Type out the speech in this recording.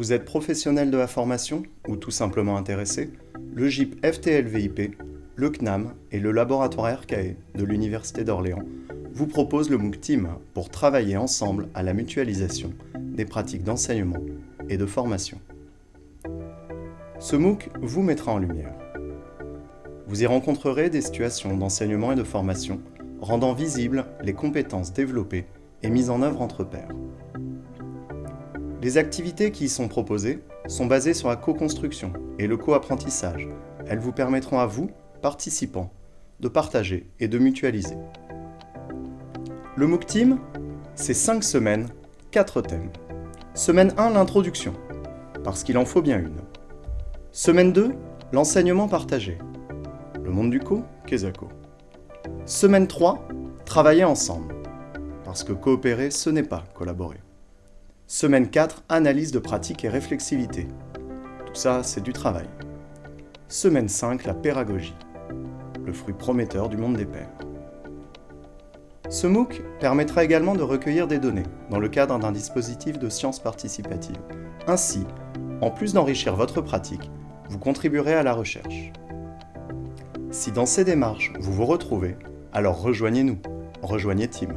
Vous êtes professionnel de la formation ou tout simplement intéressé? Le GIP FTLVIP, le CNAM et le laboratoire RKE de l'Université d'Orléans vous proposent le MOOC Team pour travailler ensemble à la mutualisation des pratiques d'enseignement et de formation. Ce MOOC vous mettra en lumière. Vous y rencontrerez des situations d'enseignement et de formation rendant visibles les compétences développées et mises en œuvre entre pairs. Les activités qui y sont proposées sont basées sur la co-construction et le co-apprentissage. Elles vous permettront à vous, participants, de partager et de mutualiser. Le MOOC Team, c'est 5 semaines, 4 thèmes. Semaine 1, l'introduction, parce qu'il en faut bien une. Semaine 2, l'enseignement partagé. Le monde du co, Kezako. Semaine 3, travailler ensemble, parce que coopérer, ce n'est pas collaborer. Semaine 4, analyse de pratique et réflexivité. Tout ça, c'est du travail. Semaine 5, la pédagogie. Le fruit prometteur du monde des pairs. Ce MOOC permettra également de recueillir des données dans le cadre d'un dispositif de sciences participatives. Ainsi, en plus d'enrichir votre pratique, vous contribuerez à la recherche. Si dans ces démarches, vous vous retrouvez, alors rejoignez-nous, rejoignez Team.